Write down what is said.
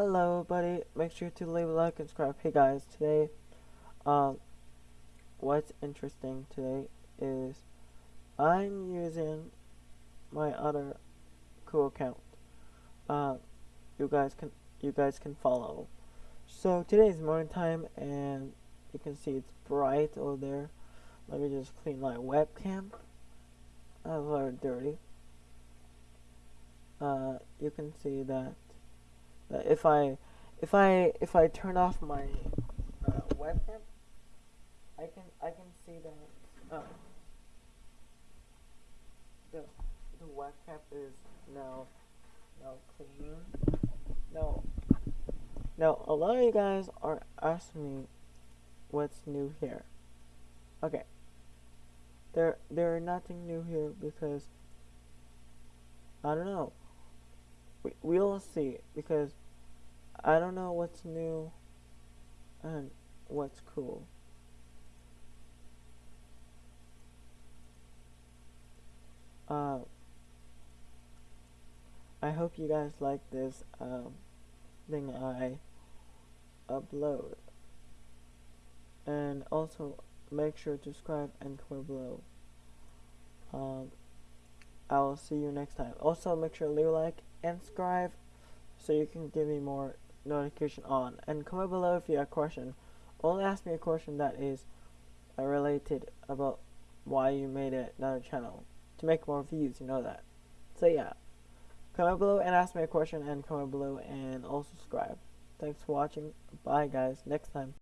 Hello, buddy. Make sure to leave a like and subscribe. Hey, guys. Today, um, what's interesting today is I'm using my other cool account. Uh, you guys can you guys can follow. So today is morning time, and you can see it's bright over there. Let me just clean my webcam. That's very dirty. Uh, you can see that if I if I if I turn off my uh, webcam, I can I can see that uh, the the webcam is now now clean. Now now a lot of you guys are asking me what's new here. Okay. There there nothing new here because I don't know. We we'll see because I don't know what's new and what's cool. Uh, I hope you guys like this um, thing I upload. And also make sure to subscribe and comment below. Um, I will see you next time. Also make sure to leave a like and subscribe so you can give me more notification on. And comment below if you have a question. Only ask me a question that is related about why you made another channel. To make more views, you know that. So yeah. Comment below and ask me a question and comment below and also subscribe. Thanks for watching. Bye guys. Next time.